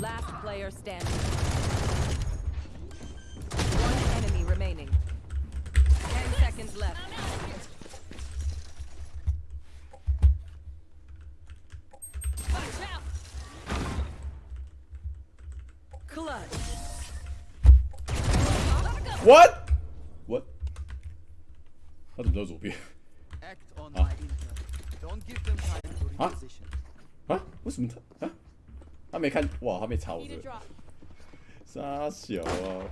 Last player standing. One enemy remaining. Ten seconds left. Watch out! Clutch. What? What? How did those will be? Act on huh? my intel. Don't give them time to reposition. Huh? Huh? What's? Huh? 他没看哇，他没查我这个.傻小啊！